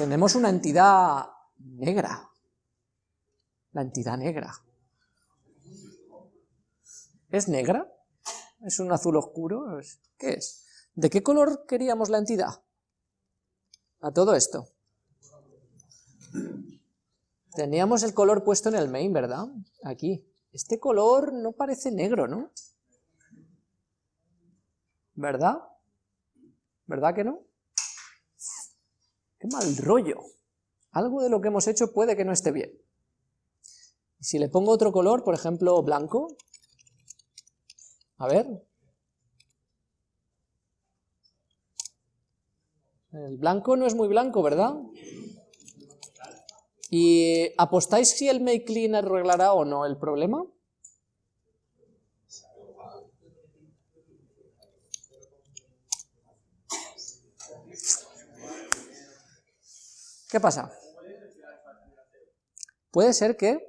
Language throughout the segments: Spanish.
tenemos una entidad negra. La entidad negra. ¿Es negra? ¿Es un azul oscuro? ¿Qué es? ¿De qué color queríamos la entidad? A todo esto. Teníamos el color puesto en el main, ¿verdad? Aquí. Este color no parece negro, ¿no? ¿Verdad? ¿Verdad que no? ¡Qué mal rollo! Algo de lo que hemos hecho puede que no esté bien. Si le pongo otro color, por ejemplo, blanco, a ver. El blanco no es muy blanco, ¿verdad? ¿Y apostáis si el make clean arreglará o no el problema? ¿Qué pasa? Puede ser que...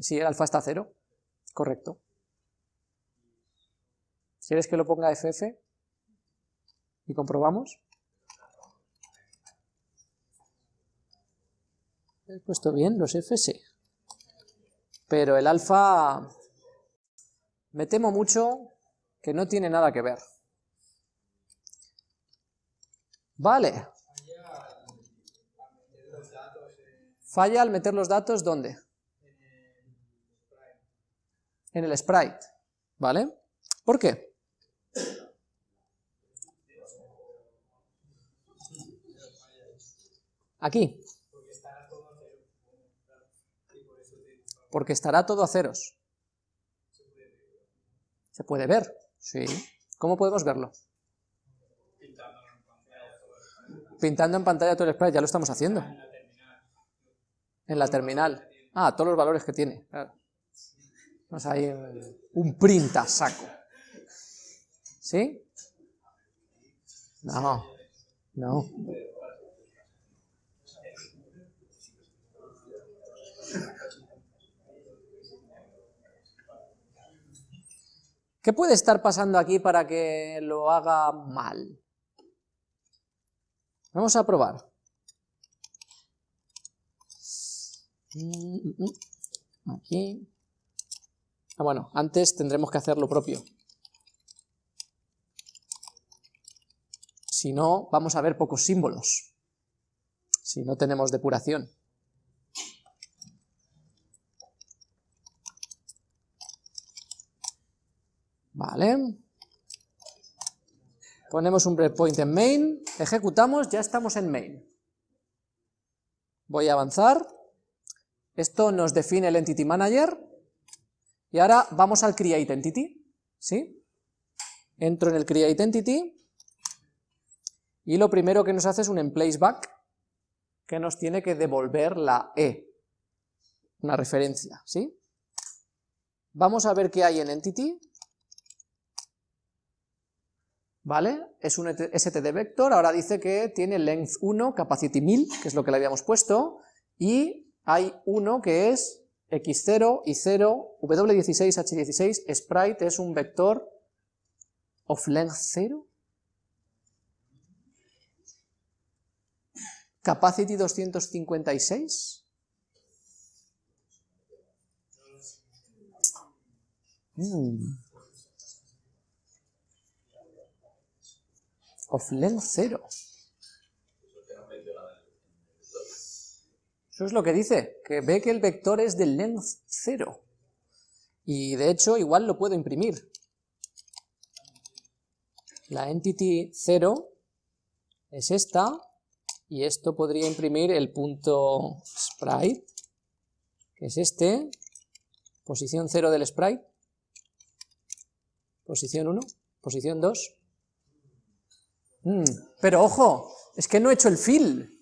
Si el alfa está cero, correcto. ¿Quieres que lo ponga FF? Y comprobamos. He puesto bien los FS. Pero el alfa... Me temo mucho que no tiene nada que ver. Vale, Falla al meter los datos, ¿dónde? En el sprite, ¿vale? ¿Por qué? Aquí. Porque estará todo a ceros. ¿Se puede ver? Sí. ¿Cómo podemos verlo? Pintando en pantalla todo el sprite, ya lo estamos haciendo. En la terminal. Ah, todos los valores que tiene. Vamos a ir un print a saco. ¿Sí? No, no. ¿Qué puede estar pasando aquí para que lo haga mal? Vamos a probar. Mm, mm, mm. Aquí. Ah, bueno, antes tendremos que hacer lo propio. Si no, vamos a ver pocos símbolos. Si no tenemos depuración. Vale. Ponemos un breakpoint en main, ejecutamos, ya estamos en main. Voy a avanzar. Esto nos define el Entity Manager, y ahora vamos al Create Entity, ¿sí? Entro en el Create Entity, y lo primero que nos hace es un emplace back, que nos tiene que devolver la E, una referencia, ¿sí? Vamos a ver qué hay en Entity, ¿vale? Es un std vector, ahora dice que tiene length 1, capacity 1000, que es lo que le habíamos puesto, y hay uno que es x0, y0, w16, h16, sprite es un vector of length 0, capacity 256, mm. of length 0. Eso es lo que dice, que ve que el vector es de length 0. Y de hecho igual lo puedo imprimir. La entity 0 es esta, y esto podría imprimir el punto sprite, que es este, posición 0 del sprite, posición 1, posición 2. Mm, pero ojo, es que no he hecho el fill.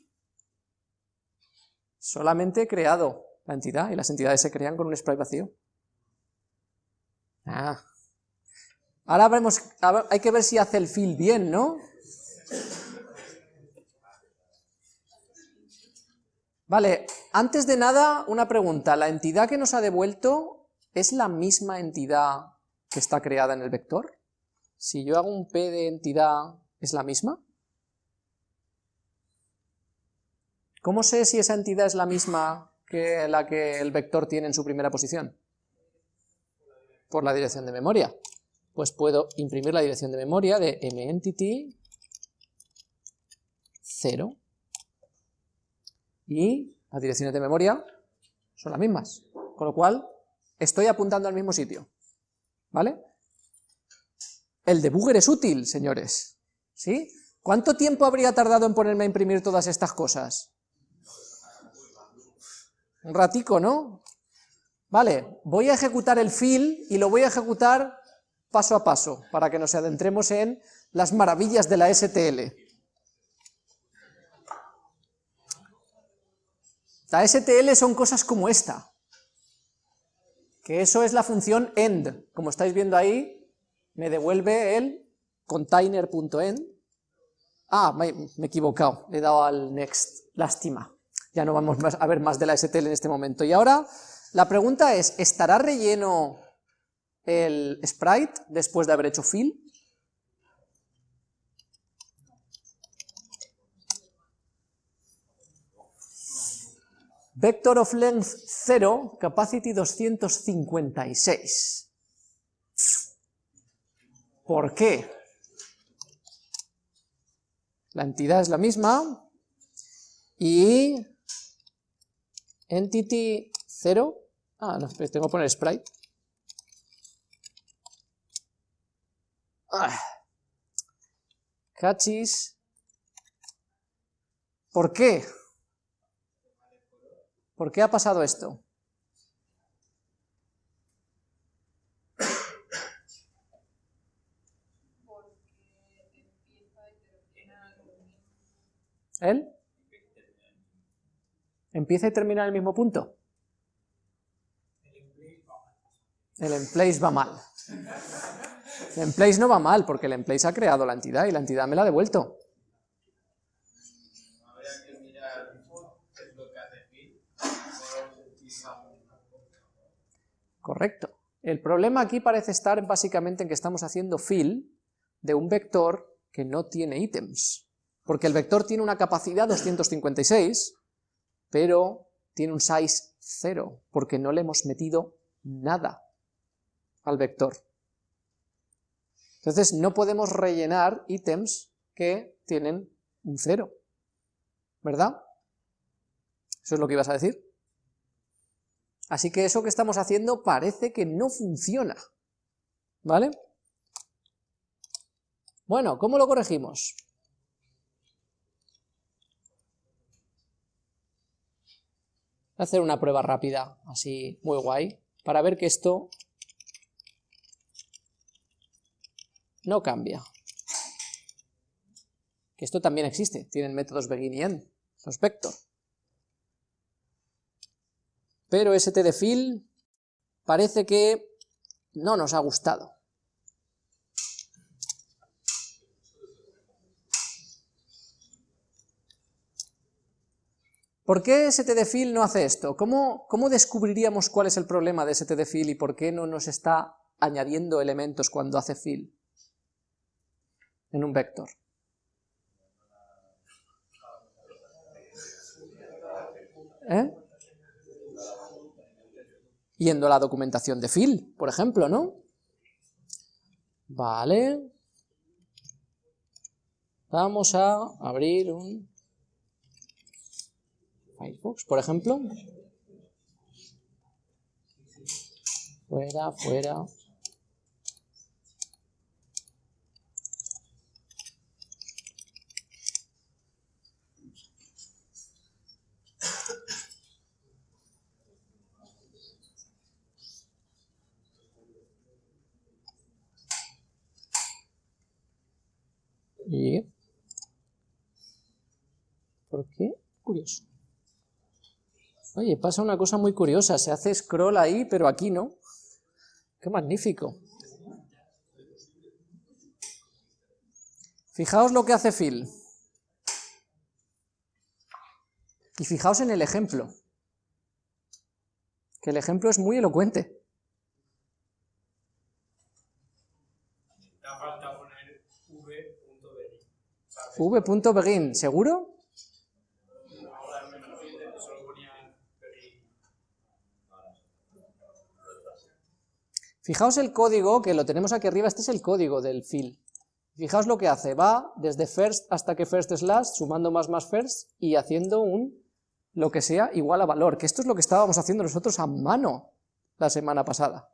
Solamente he creado la entidad y las entidades se crean con un sprite vacío. Ah. Ahora veremos, hay que ver si hace el fill bien, ¿no? Vale, antes de nada, una pregunta. ¿La entidad que nos ha devuelto es la misma entidad que está creada en el vector? Si yo hago un p de entidad, ¿es la misma? ¿Cómo sé si esa entidad es la misma que la que el vector tiene en su primera posición? Por la dirección de memoria. Pues puedo imprimir la dirección de memoria de mEntity 0 y las direcciones de memoria son las mismas, con lo cual estoy apuntando al mismo sitio, ¿vale? El debugger es útil, señores, ¿sí? ¿Cuánto tiempo habría tardado en ponerme a imprimir todas estas cosas? Un ratico, ¿no? Vale, voy a ejecutar el fill y lo voy a ejecutar paso a paso, para que nos adentremos en las maravillas de la STL. La STL son cosas como esta, que eso es la función end, como estáis viendo ahí, me devuelve el container.end, ah, me, he equivocado, le he dado al next, lástima, ya no vamos a ver más de la STL en este momento, y ahora la pregunta es, ¿estará relleno el sprite después de haber hecho fill? Vector of length 0, capacity 256. ¿Por qué? La entidad es la misma y entity 0, ah, no, tengo que poner sprite. Ah. Cachis. ¿Por qué? ¿Por qué ha pasado esto? ¿Él? ¿Empieza y termina en el mismo punto? El emplace va mal. El emplace no va mal, porque el emplace ha creado la entidad y la entidad me la ha devuelto. Correcto. El problema aquí parece estar básicamente en que estamos haciendo fill de un vector que no tiene ítems, porque el vector tiene una capacidad 256, pero tiene un size 0, porque no le hemos metido nada al vector. Entonces no podemos rellenar ítems que tienen un 0, ¿verdad? ¿Eso es lo que ibas a decir? Así que eso que estamos haciendo parece que no funciona, ¿vale? Bueno, ¿cómo lo corregimos? Voy a hacer una prueba rápida, así muy guay, para ver que esto no cambia. Que esto también existe, tienen métodos begin y end, los pero st de fill parece que no nos ha gustado. ¿Por qué stdfill no hace esto? ¿Cómo, ¿Cómo, descubriríamos cuál es el problema de stdfill y por qué no nos está añadiendo elementos cuando hace fill en un vector? ¿Eh? yendo a la documentación de fill, por ejemplo, ¿no? Vale. Vamos a abrir un Firefox, por ejemplo. Fuera, fuera. Y... ¿Por qué? Curioso. Oye, pasa una cosa muy curiosa, se hace scroll ahí, pero aquí no. ¡Qué magnífico! Fijaos lo que hace Phil. Y fijaos en el ejemplo. Que el ejemplo es muy elocuente. v.begin, ¿seguro? Fijaos el código, que lo tenemos aquí arriba, este es el código del fill. Fijaos lo que hace, va desde first hasta que first es last, sumando más más first, y haciendo un, lo que sea, igual a valor, que esto es lo que estábamos haciendo nosotros a mano la semana pasada.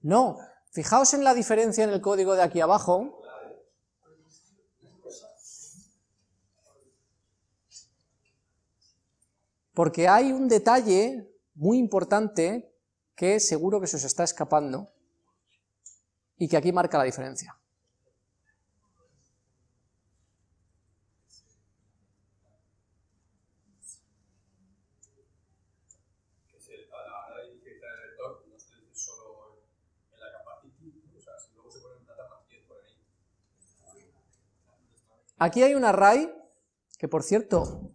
No, fijaos en la diferencia en el código de aquí abajo, porque hay un detalle muy importante que seguro que se os está escapando y que aquí marca la diferencia. Aquí hay un array, que por cierto,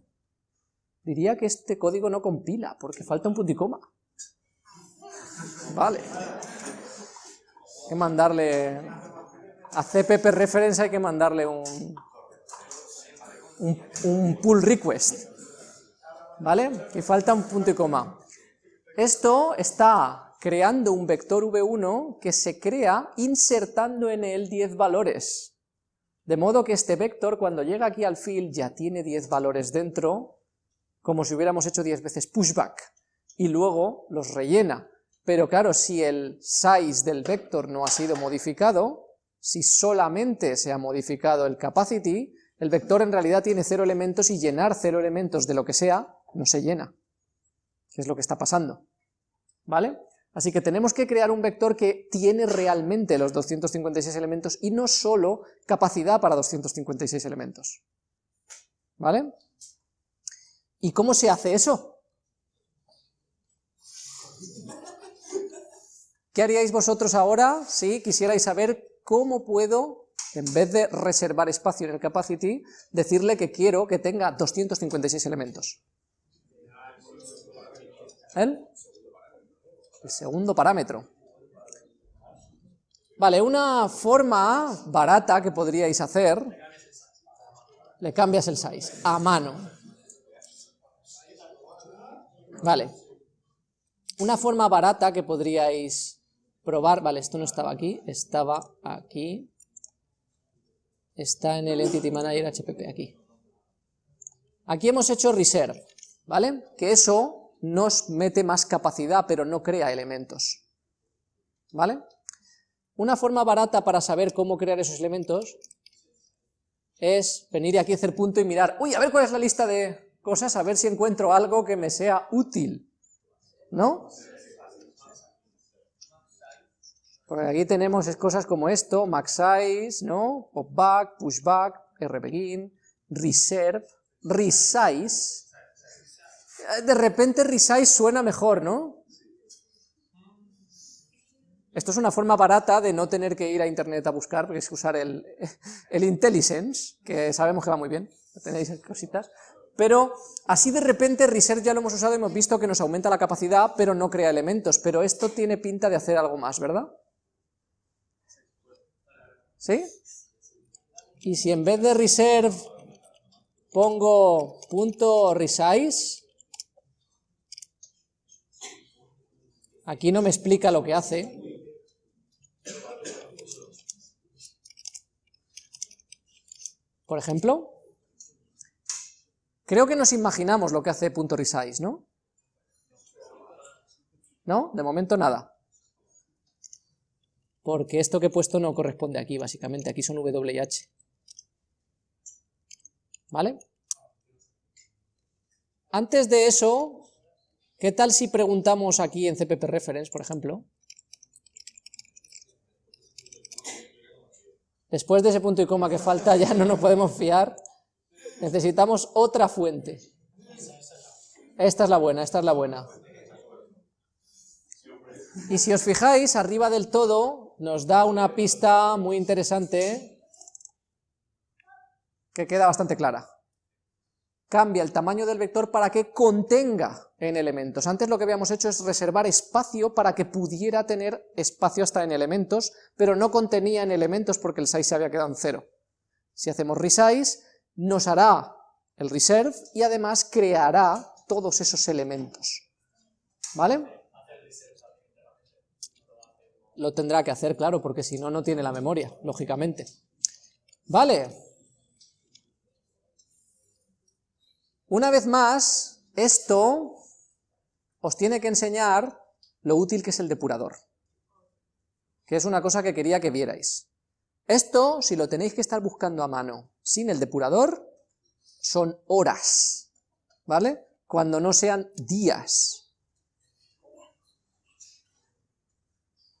diría que este código no compila, porque falta un punto y coma. Vale. Hay que mandarle... A CPP reference hay que mandarle un, un, pull request. ¿Vale? Que falta un punto y coma. Esto está creando un vector v1 que se crea insertando en él 10 valores. De modo que este vector cuando llega aquí al field ya tiene 10 valores dentro, como si hubiéramos hecho 10 veces pushback, y luego los rellena. Pero claro, si el size del vector no ha sido modificado, si solamente se ha modificado el capacity, el vector en realidad tiene cero elementos y llenar cero elementos de lo que sea, no se llena. ¿Qué es lo que está pasando? ¿Vale? Así que tenemos que crear un vector que tiene realmente los 256 elementos y no solo capacidad para 256 elementos. ¿Vale? ¿Y cómo se hace eso? ¿Qué haríais vosotros ahora si quisierais saber cómo puedo, en vez de reservar espacio en el capacity, decirle que quiero que tenga 256 elementos? ¿El? el segundo parámetro. Vale, una forma barata que podríais hacer, le cambias el size, a mano. Vale. Una forma barata que podríais probar, vale, esto no estaba aquí, estaba aquí, está en el Entity Manager HPP, aquí. Aquí hemos hecho reserve, ¿vale? Que eso nos mete más capacidad, pero no crea elementos. ¿Vale? Una forma barata para saber cómo crear esos elementos es venir aquí a hacer punto y mirar, uy, a ver cuál es la lista de cosas, a ver si encuentro algo que me sea útil, ¿no? Porque aquí tenemos cosas como esto, max size, ¿no? Popback, pushback, rbegin, reserve, resize, de repente resize suena mejor, ¿no? Esto es una forma barata de no tener que ir a internet a buscar, porque es usar el, el IntelliSense, que sabemos que va muy bien, tenéis cositas, pero así de repente Research ya lo hemos usado y hemos visto que nos aumenta la capacidad, pero no crea elementos, pero esto tiene pinta de hacer algo más, ¿verdad? ¿Sí? Y si en vez de reserve pongo punto resize, Aquí no me explica lo que hace. Por ejemplo, creo que nos imaginamos lo que hace .resize, ¿no? ¿No? De momento nada. Porque esto que he puesto no corresponde aquí, básicamente. Aquí son WH. ¿Vale? Antes de eso, ¿Qué tal si preguntamos aquí en CPP Reference, por ejemplo? Después de ese punto y coma que falta ya no nos podemos fiar. Necesitamos otra fuente. Esta es la buena, esta es la buena. Y si os fijáis, arriba del todo nos da una pista muy interesante que queda bastante clara cambia el tamaño del vector para que contenga en elementos. Antes lo que habíamos hecho es reservar espacio para que pudiera tener espacio hasta en elementos, pero no contenía en elementos porque el size se había quedado en cero. Si hacemos resize, nos hará el reserve y además creará todos esos elementos. ¿Vale? lo tendrá que hacer, claro, porque si no, no tiene la memoria, lógicamente. Vale. Una vez más, esto os tiene que enseñar lo útil que es el depurador, que es una cosa que quería que vierais. Esto, si lo tenéis que estar buscando a mano sin el depurador, son horas, ¿vale? Cuando no sean días.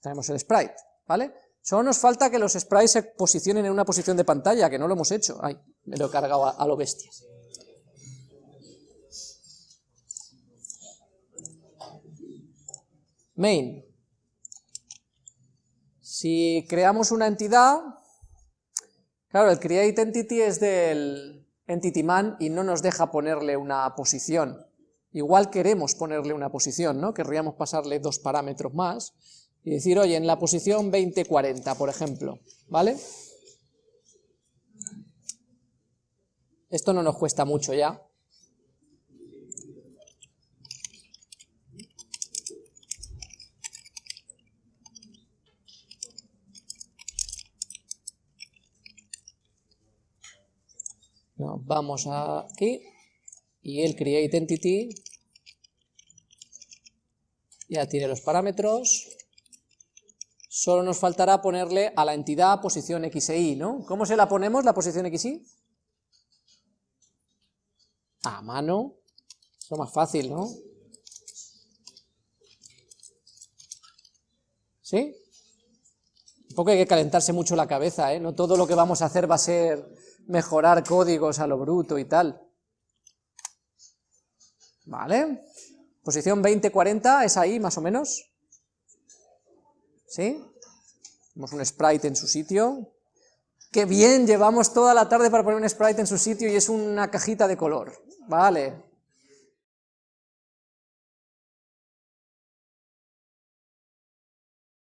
Tenemos el sprite, ¿vale? Solo nos falta que los sprites se posicionen en una posición de pantalla, que no lo hemos hecho. Ay, me lo he cargado a, a lo bestia. Main. Si creamos una entidad, claro, el create entity es del entity man y no nos deja ponerle una posición. Igual queremos ponerle una posición, ¿no? Querríamos pasarle dos parámetros más y decir, oye, en la posición 2040, por ejemplo, ¿vale? Esto no nos cuesta mucho ya. Vamos aquí y el create entity ya tiene los parámetros. Solo nos faltará ponerle a la entidad posición x e y, ¿no? ¿Cómo se la ponemos, la posición x, y? A mano. Es lo más fácil, ¿no? ¿Sí? Un poco hay que calentarse mucho la cabeza, ¿eh? No todo lo que vamos a hacer va a ser mejorar códigos a lo bruto y tal. ¿Vale? Posición 20-40 es ahí, más o menos. ¿Sí? Tenemos un sprite en su sitio. ¡Qué bien! Llevamos toda la tarde para poner un sprite en su sitio y es una cajita de color. Vale.